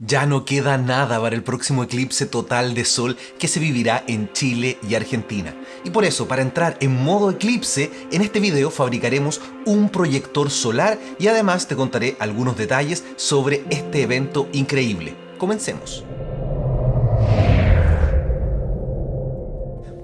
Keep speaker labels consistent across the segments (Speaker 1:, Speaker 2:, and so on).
Speaker 1: Ya no queda nada para el próximo eclipse total de sol que se vivirá en Chile y Argentina. Y por eso, para entrar en modo eclipse, en este video fabricaremos un proyector solar y además te contaré algunos detalles sobre este evento increíble. Comencemos.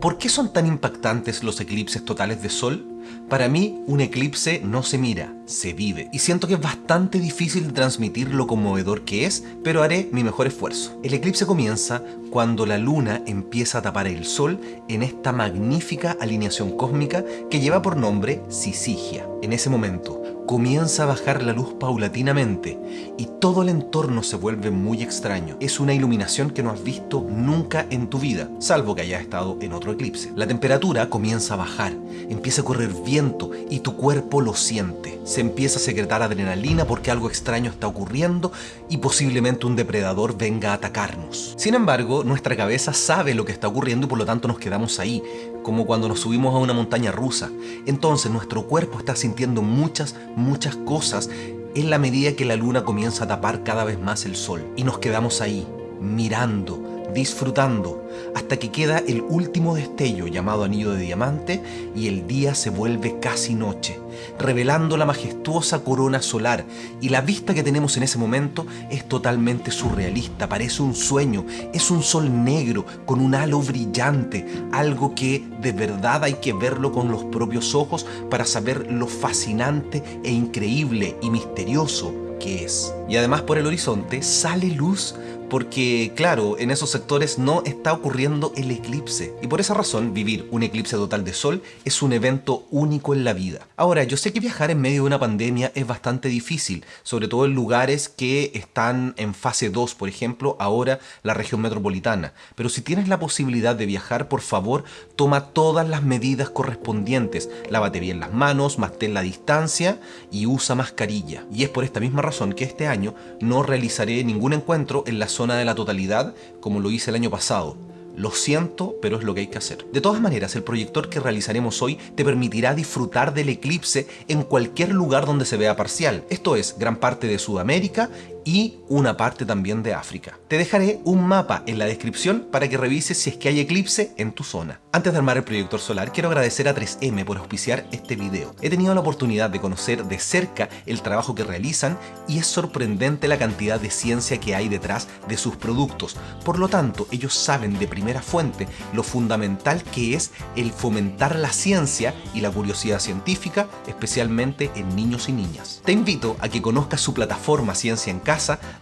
Speaker 1: ¿Por qué son tan impactantes los eclipses totales de sol? Para mí, un eclipse no se mira, se vive. Y siento que es bastante difícil de transmitir lo conmovedor que es, pero haré mi mejor esfuerzo. El eclipse comienza cuando la luna empieza a tapar el sol en esta magnífica alineación cósmica que lleva por nombre Sisigia. En ese momento, comienza a bajar la luz paulatinamente y todo el entorno se vuelve muy extraño. Es una iluminación que no has visto nunca en tu vida, salvo que hayas estado en otro eclipse. La temperatura comienza a bajar, empieza a correr viento y tu cuerpo lo siente. Se empieza a secretar adrenalina porque algo extraño está ocurriendo y posiblemente un depredador venga a atacarnos. Sin embargo, nuestra cabeza sabe lo que está ocurriendo y por lo tanto nos quedamos ahí, como cuando nos subimos a una montaña rusa. Entonces nuestro cuerpo está sintiendo muchas, muchas cosas en la medida que la luna comienza a tapar cada vez más el sol. Y nos quedamos ahí, mirando, disfrutando, hasta que queda el último destello llamado anillo de diamante y el día se vuelve casi noche, revelando la majestuosa corona solar y la vista que tenemos en ese momento es totalmente surrealista, parece un sueño, es un sol negro con un halo brillante, algo que de verdad hay que verlo con los propios ojos para saber lo fascinante e increíble y misterioso que es. Y además por el horizonte sale luz porque, claro, en esos sectores no está ocurriendo el eclipse. Y por esa razón, vivir un eclipse total de sol es un evento único en la vida. Ahora, yo sé que viajar en medio de una pandemia es bastante difícil, sobre todo en lugares que están en fase 2, por ejemplo, ahora la región metropolitana. Pero si tienes la posibilidad de viajar, por favor, toma todas las medidas correspondientes. Lávate bien las manos, mantén la distancia y usa mascarilla. Y es por esta misma razón que este año no realizaré ningún encuentro en la zona de la totalidad como lo hice el año pasado. Lo siento, pero es lo que hay que hacer. De todas maneras, el proyector que realizaremos hoy te permitirá disfrutar del eclipse en cualquier lugar donde se vea parcial. Esto es, gran parte de Sudamérica y una parte también de África. Te dejaré un mapa en la descripción para que revises si es que hay eclipse en tu zona. Antes de armar el proyector solar, quiero agradecer a 3M por auspiciar este video. He tenido la oportunidad de conocer de cerca el trabajo que realizan y es sorprendente la cantidad de ciencia que hay detrás de sus productos. Por lo tanto, ellos saben de primera fuente lo fundamental que es el fomentar la ciencia y la curiosidad científica, especialmente en niños y niñas. Te invito a que conozcas su plataforma Ciencia en Casa,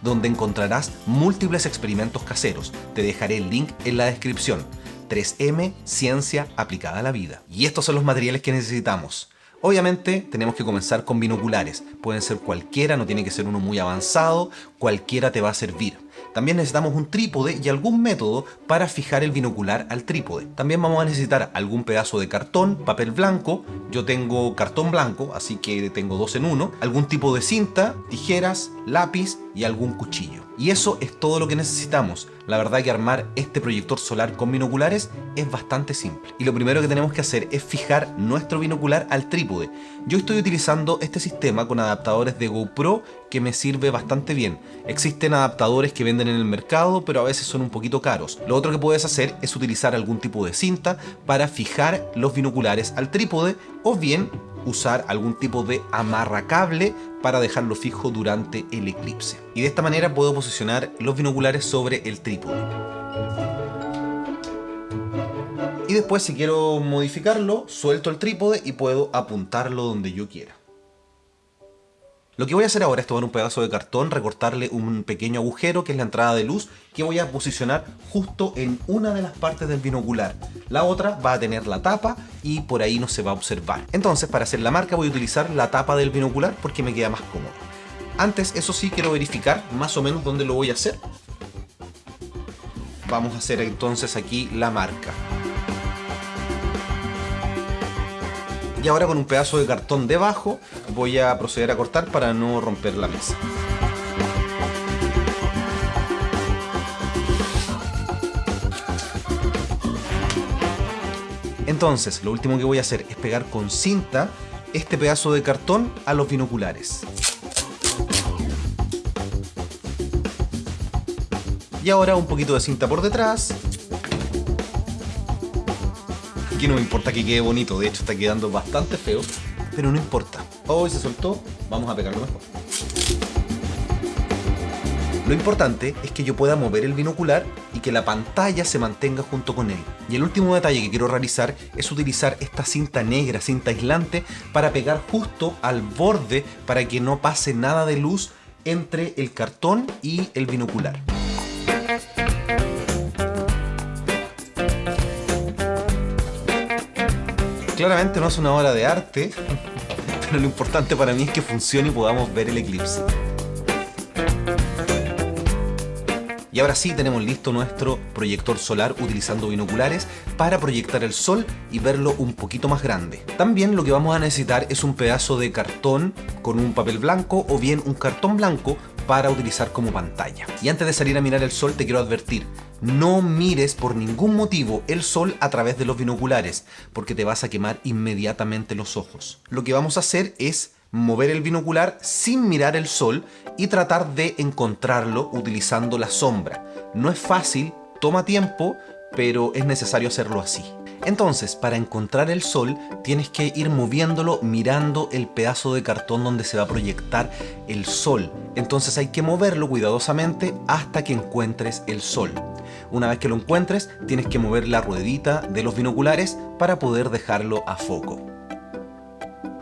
Speaker 1: donde encontrarás múltiples experimentos caseros. Te dejaré el link en la descripción. 3M Ciencia aplicada a la vida. Y estos son los materiales que necesitamos. Obviamente tenemos que comenzar con binoculares. Pueden ser cualquiera, no tiene que ser uno muy avanzado, cualquiera te va a servir. También necesitamos un trípode y algún método para fijar el binocular al trípode. También vamos a necesitar algún pedazo de cartón, papel blanco, yo tengo cartón blanco, así que tengo dos en uno, algún tipo de cinta, tijeras, lápiz y algún cuchillo. Y eso es todo lo que necesitamos. La verdad que armar este proyector solar con binoculares es bastante simple. Y lo primero que tenemos que hacer es fijar nuestro binocular al trípode. Yo estoy utilizando este sistema con adaptadores de GoPro que me sirve bastante bien. Existen adaptadores que venden en el mercado, pero a veces son un poquito caros. Lo otro que puedes hacer es utilizar algún tipo de cinta para fijar los binoculares al trípode o bien usar algún tipo de amarracable para dejarlo fijo durante el eclipse. Y de esta manera puedo posicionar los binoculares sobre el trípode. Y después si quiero modificarlo, suelto el trípode y puedo apuntarlo donde yo quiera. Lo que voy a hacer ahora es tomar un pedazo de cartón, recortarle un pequeño agujero que es la entrada de luz que voy a posicionar justo en una de las partes del binocular. La otra va a tener la tapa y por ahí no se va a observar. Entonces para hacer la marca voy a utilizar la tapa del binocular porque me queda más cómodo. Antes, eso sí, quiero verificar más o menos dónde lo voy a hacer. Vamos a hacer entonces aquí la marca. Y ahora con un pedazo de cartón debajo voy a proceder a cortar para no romper la mesa. Entonces, lo último que voy a hacer es pegar con cinta este pedazo de cartón a los binoculares. Y ahora un poquito de cinta por detrás. Aquí no me importa que quede bonito, de hecho está quedando bastante feo, pero no importa. Hoy se soltó, vamos a pegarlo mejor. Lo importante es que yo pueda mover el binocular y que la pantalla se mantenga junto con él. Y el último detalle que quiero realizar es utilizar esta cinta negra, cinta aislante, para pegar justo al borde para que no pase nada de luz entre el cartón y el binocular. Claramente no es una obra de arte, pero lo importante para mí es que funcione y podamos ver el eclipse. Y ahora sí tenemos listo nuestro proyector solar utilizando binoculares para proyectar el sol y verlo un poquito más grande. También lo que vamos a necesitar es un pedazo de cartón con un papel blanco o bien un cartón blanco para utilizar como pantalla. Y antes de salir a mirar el sol te quiero advertir, no mires por ningún motivo el sol a través de los binoculares, porque te vas a quemar inmediatamente los ojos. Lo que vamos a hacer es mover el binocular sin mirar el sol y tratar de encontrarlo utilizando la sombra. No es fácil, toma tiempo, pero es necesario hacerlo así. Entonces, para encontrar el sol, tienes que ir moviéndolo mirando el pedazo de cartón donde se va a proyectar el sol. Entonces hay que moverlo cuidadosamente hasta que encuentres el sol. Una vez que lo encuentres, tienes que mover la ruedita de los binoculares para poder dejarlo a foco.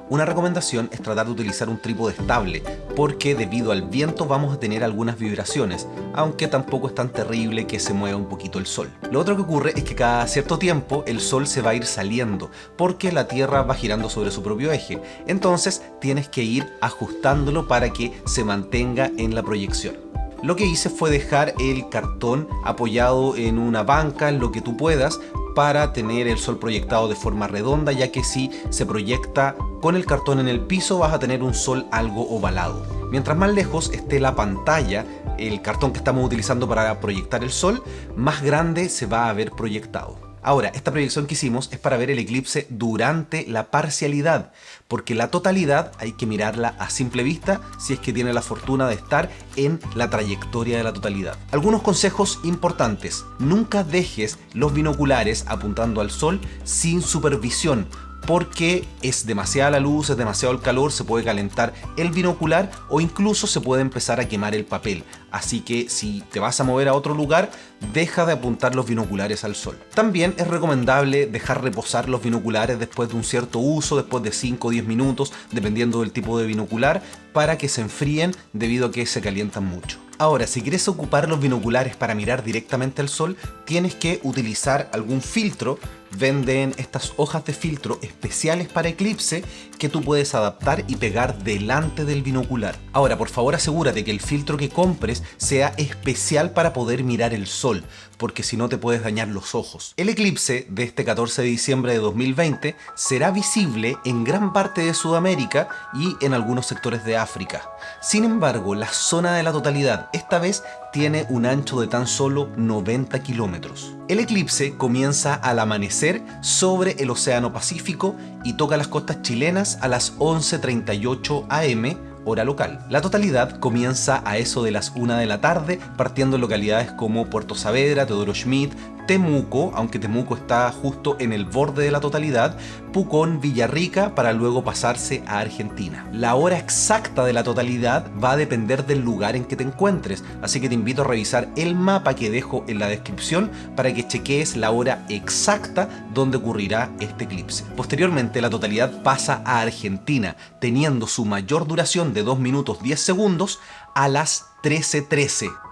Speaker 1: Una recomendación es tratar de utilizar un trípode estable, porque debido al viento vamos a tener algunas vibraciones, aunque tampoco es tan terrible que se mueva un poquito el sol. Lo otro que ocurre es que cada cierto tiempo el sol se va a ir saliendo, porque la Tierra va girando sobre su propio eje, entonces tienes que ir ajustándolo para que se mantenga en la proyección. Lo que hice fue dejar el cartón apoyado en una banca, en lo que tú puedas, para tener el sol proyectado de forma redonda, ya que si se proyecta con el cartón en el piso vas a tener un sol algo ovalado. Mientras más lejos esté la pantalla, el cartón que estamos utilizando para proyectar el sol, más grande se va a ver proyectado. Ahora, esta proyección que hicimos es para ver el eclipse durante la parcialidad, porque la totalidad hay que mirarla a simple vista si es que tiene la fortuna de estar en la trayectoria de la totalidad. Algunos consejos importantes. Nunca dejes los binoculares apuntando al sol sin supervisión, porque es demasiada la luz, es demasiado el calor, se puede calentar el binocular o incluso se puede empezar a quemar el papel. Así que si te vas a mover a otro lugar, deja de apuntar los binoculares al sol. También es recomendable dejar reposar los binoculares después de un cierto uso, después de 5 o 10 minutos, dependiendo del tipo de binocular, para que se enfríen debido a que se calientan mucho. Ahora, si quieres ocupar los binoculares para mirar directamente al sol, tienes que utilizar algún filtro. Venden estas hojas de filtro especiales para eclipse que tú puedes adaptar y pegar delante del binocular. Ahora, por favor asegúrate que el filtro que compres sea especial para poder mirar el sol, porque si no te puedes dañar los ojos. El eclipse de este 14 de diciembre de 2020 será visible en gran parte de Sudamérica y en algunos sectores de África. Sin embargo, la zona de la totalidad esta vez tiene un ancho de tan solo 90 kilómetros. El eclipse comienza al amanecer sobre el Océano Pacífico y toca las costas chilenas a las 11.38 am hora local. La totalidad comienza a eso de las 1 de la tarde, partiendo en localidades como Puerto Saavedra, Teodoro Schmidt, Temuco, aunque Temuco está justo en el borde de la totalidad, Pucón, Villarrica, para luego pasarse a Argentina. La hora exacta de la totalidad va a depender del lugar en que te encuentres, así que te invito a revisar el mapa que dejo en la descripción para que chequees la hora exacta donde ocurrirá este eclipse. Posteriormente la totalidad pasa a Argentina, teniendo su mayor duración de 2 minutos 10 segundos a las 13.13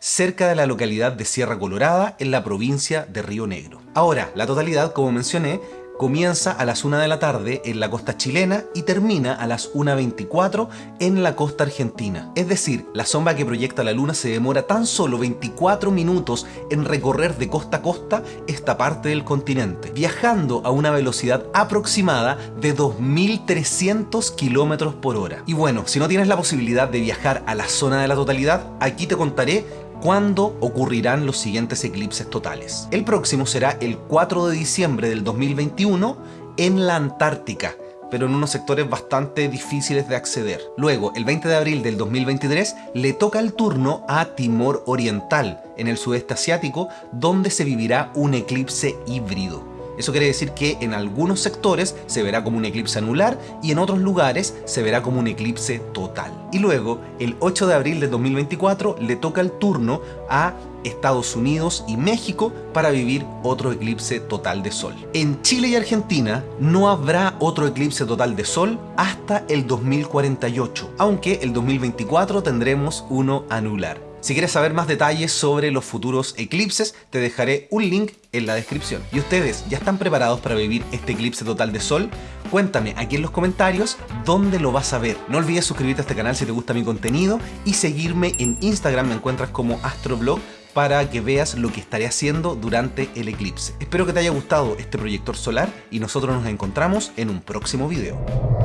Speaker 1: cerca de la localidad de Sierra Colorada, en la provincia de Río Negro. Ahora, la totalidad, como mencioné, comienza a las 1 de la tarde en la costa chilena y termina a las 1.24 en la costa argentina. Es decir, la sombra que proyecta la luna se demora tan solo 24 minutos en recorrer de costa a costa esta parte del continente, viajando a una velocidad aproximada de 2.300 kilómetros por hora. Y bueno, si no tienes la posibilidad de viajar a la zona de la totalidad, aquí te contaré cuándo ocurrirán los siguientes eclipses totales. El próximo será el 4 de diciembre del 2021 en la Antártica, pero en unos sectores bastante difíciles de acceder. Luego, el 20 de abril del 2023, le toca el turno a Timor Oriental, en el sudeste asiático, donde se vivirá un eclipse híbrido. Eso quiere decir que en algunos sectores se verá como un eclipse anular y en otros lugares se verá como un eclipse total. Y luego, el 8 de abril de 2024, le toca el turno a Estados Unidos y México para vivir otro eclipse total de sol. En Chile y Argentina no habrá otro eclipse total de sol hasta el 2048, aunque el 2024 tendremos uno anular. Si quieres saber más detalles sobre los futuros eclipses, te dejaré un link en la descripción. ¿Y ustedes ya están preparados para vivir este eclipse total de sol? Cuéntame aquí en los comentarios dónde lo vas a ver. No olvides suscribirte a este canal si te gusta mi contenido y seguirme en Instagram, me encuentras como astroblog para que veas lo que estaré haciendo durante el eclipse. Espero que te haya gustado este proyector solar y nosotros nos encontramos en un próximo video.